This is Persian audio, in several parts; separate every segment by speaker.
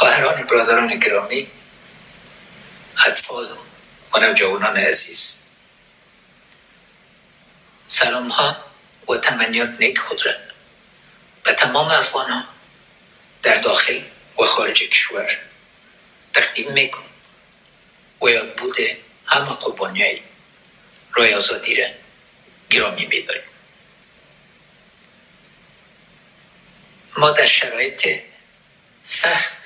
Speaker 1: خواهران برادران گرامی اطفال و نوجوانان عزیز. سلام ها و تمنیات نیک خود را به تمام افغان ها در داخل و خارج کشور تقدیم میکن و یاد بوده همه قربانی های رای آزادی را گرامی میداریم. ما در شرایط سخت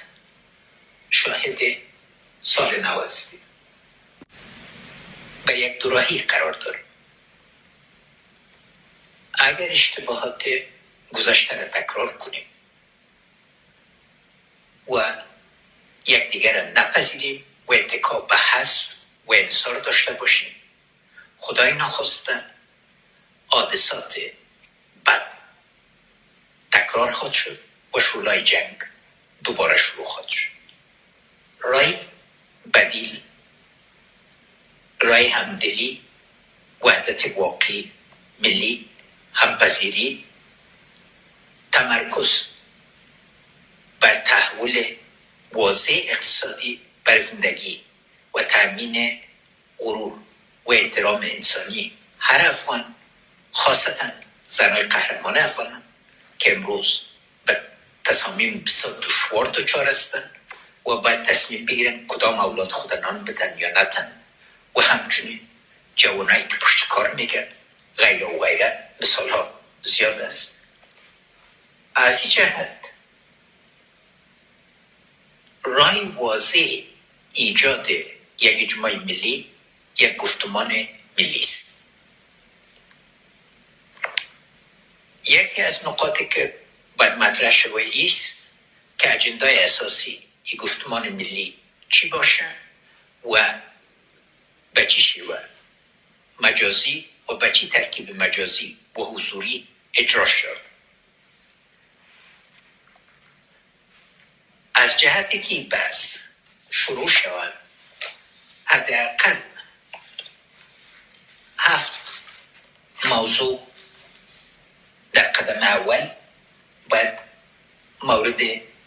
Speaker 1: شاهد سال نو هستیم به یک دوراهی قرار داریم اگر اشتباهات گذشته را تکرار کنیم و یکدیگر را نپذیریم و اتکا به حذف و انصار داشته باشیم خدای نخواسته حادثات بد تکرار خواهد شد و شولای جنگ دوباره شروع خواهد شد. رای بدیل. رای همدلی وحدت واقعی ملی همپذیری تمرکز بر تحول واضح اقتصادی بر زندگی و تامین غرور و احترام انسانی. هر افغان خاصتا زنای قهرمان افغان که امروز به تصامیم بسیار دشوار دچار هستند. و باید تصمیم بگیرن کدام اولاد خود نان بدن یا نتن. و همچنین جوانایی که پشت کار میگن غیر و غیره مثال ها زیاد است. از این جهت رای واضح ایجاد یک اجماع ملی یک گفتمان ملی است. یکی از نقاطی که باید مطرح شوه ایست که اجندای اساسی این گفتمان ملی چی باشه و به چی شیوه؟ مجازی و به چی ترکیب مجازی و حضوری اجرا شد؟ از جهتی که بس شروع شود حداقل هفت موضوع در قدم اول باید مورد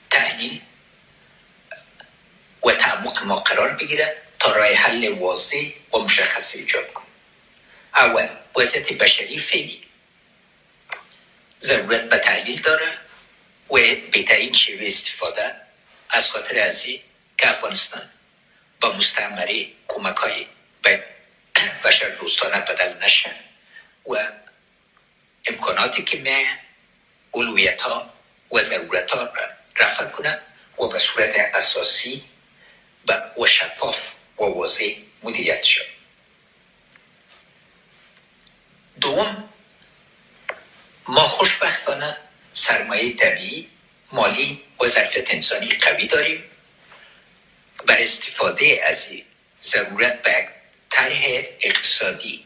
Speaker 1: تحلیل و تعمق ما قرار بگیره تا رای حل واضح و مشخص ایجاد کن اول وضعیت بشری فعلی. ضرورت به تحلیل داره و بهترین شیوه استفاده از خاطر ازی که افغانستان با مستعمره کمک های به بشر دوستانه بدل نشه و امکاناتی که می اولویت ها و ضرورت ها را رفع کنه و به صورت اساسی و شفاف و واضح مدیریت شد. دوم ما خوشبختانه سرمایه طبیعی مالی و ظرفیت انسانی قوی داریم. بر استفاده از ضرورت به طرح اقتصادی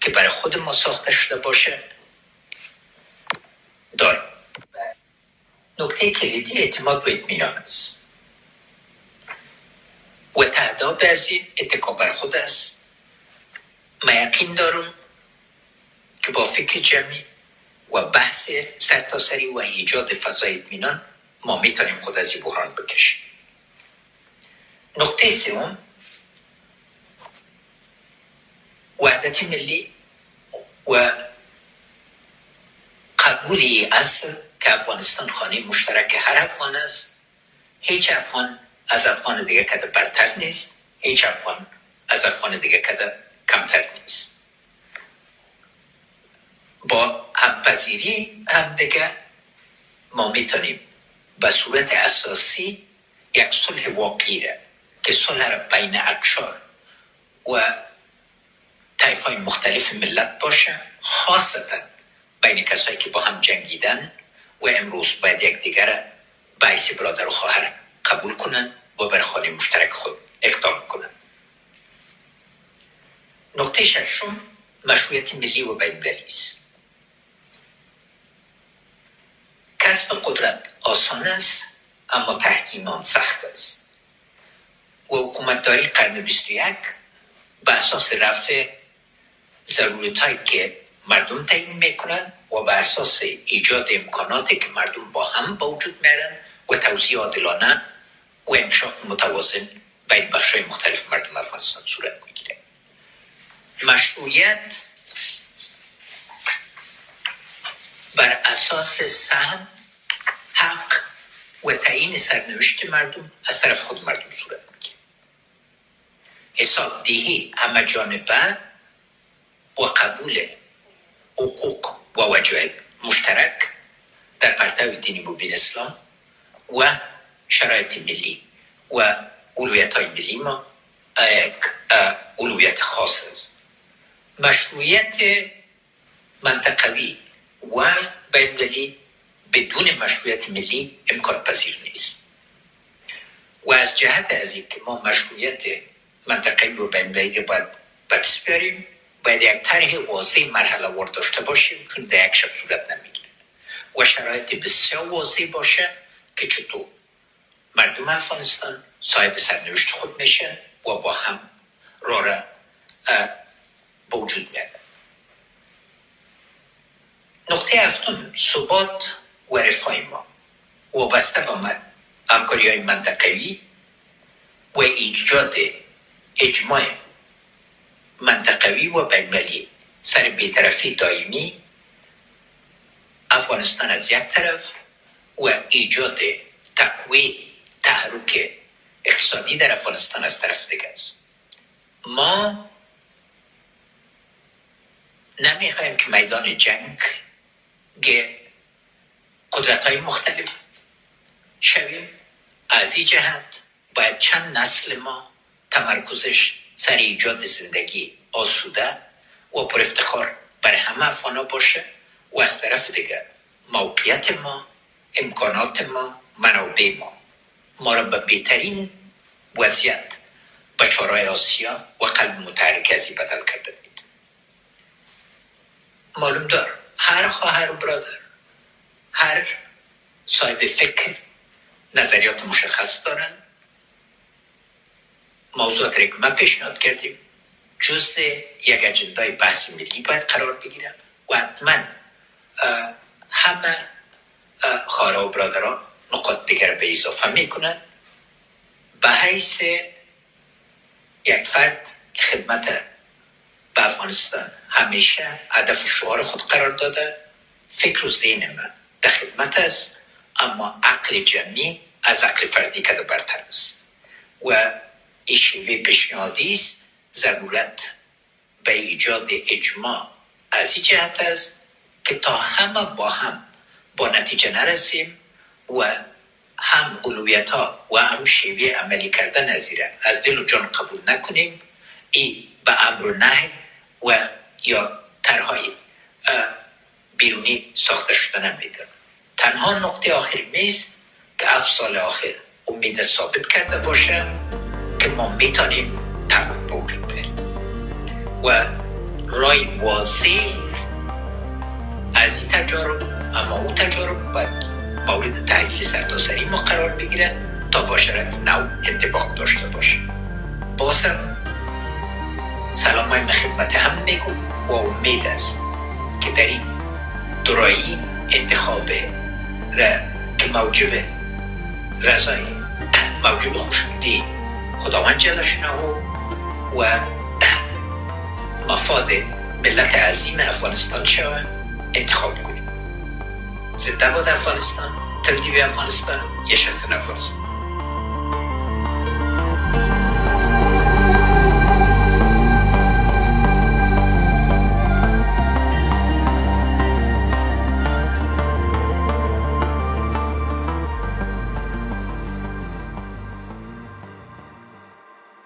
Speaker 1: که برای خود ما ساخته شده باشه داریم. نکته کلیدی اعتماد و اطمینان است. و تعداد از این اتکا بر خود است. ما یقین دارم که با فکر جمعی و بحث سرتاسری و ایجاد فضای اطمینان ما می‌تونیم خود از این بحران بکشیم. نقطه سوم وحدت ملی و قبول اصل که افغانستان خانه مشترک هر افغان است. هیچ افغان از افغان دیگه کده برتر نیست. هیچ افغان از افغان دیگه کده کمتر نیست. با همپذیری هم دیگه ما می‌تونیم به صورت اساسی یک صلح واقعی را که صلح را بین اکشار و طیف های مختلف ملت باشه خاصتا بین کسایی که با هم جنگیدن و امروز باید یک دیگر بایسی برادر و خواهر قبول کنن. و بر خانه مشترک خود اقدام کنن نقطه ششم مشروعیت ملی و بین است کسب قدرت آسان است اما تحکیم آن سخت است و حکومتداری قرن 21 به اساس رفع ضرورت هایی که مردم تعیین می‌کنن و به اساس ایجاد امکاناتی که مردم با هم با وجود میرن و توزیع عادلانه و انکشاف متوازن بین بخش مختلف مردم افغانستان صورت می‌گیره. مشروعیت بر اساس سهم حق و تعیین سرنوشت مردم از طرف خود مردم صورت می‌گیره. حساب دهی همه جانبه و قبول حقوق و وجایب مشترک در پرتو دینی مبین اسلام و شرایط ملی و اولویت های ملی ما یک اولویت خاص است. مشروعیت منطقوی و بین بدون مشروعیت ملی امکان پذیر نیست. و از جهت از اینکه ما مشروعیت منطقوی و بین رو باید بدست بیاریم باید یک طرح واضح مرحله وار داشته باشیم چون در یک شب صورت نمی‌گیره. و شرایط بسیار واضح باشه که چطور مردم افغانستان صاحب سرنوشت خود میشن و با هم را را به میاد نقطه هفتم ثبات و رفاه ما وابسته به همکاری های منطقوی و ایجاد اجماع منطقوی و بینملی سر بیطرفی دائمی افغانستان از یک طرف و ایجاد تقوی تحرک اقتصادی در افغانستان از طرف دیگه است. ما نمی‌خوایم که میدان جنگ قدرت های مختلف شویم. از این جهت باید چند نسل ما تمرکزش سر ایجاد زندگی آسوده و پر افتخار برای همه افغانا باشه و از طرف دیگر موقعیت ما امکانات ما منابع ما. ما را به بهترین وضعیت به چارای آسیا و قلب متحرک ازی بدل کرده بید. معلوم دار هر خواهر و برادر هر صاحب فکر نظریات مشخص دارن. موضوعات را ما پیشنهاد کردیم. جز یک اجندای بحث ملی باید قرار بگیرن. و حتما همه خواهر و برادران نقاط دیگر به اضافه می‌کنن به حیث یک فرد که خدمت به افغانستان همیشه هدف شعار خود قرار داده فکر و ذهن من در خدمت است اما عقل جمعی از عقل فردی کده برتر است و این شیوه پیشنهادی است ضرورت به ایجاد اجماع از این جهت است که تا همه با هم با نتیجه نرسیم. و هم اولویت ها و هم شیوه عملی کردن از از دل و جان قبول نکنیم. ای به امر و نه و یا ترهای بیرونی ساخته شده نمیده تنها نقطه آخر میز که اف سال آخر امید ثابت کرده باشه که ما می‌تونیم تغییر به بریم. و رای واضح از این تجارب اما او تجارب باید مورد تحلیل سرتاسری ما قرار بگیره تا باشرت نو انتباق داشته باشه. بازم سلام های خدمت هم بگو و امید است که در این درایی انتخاب را که موجب رضای موجب خوشنودی خداوند جل و مفاد ملت عظیم افغانستان شود انتخاب کنیم زنده باد افغانستان تلتیوی افغانستان یشستن افغانستان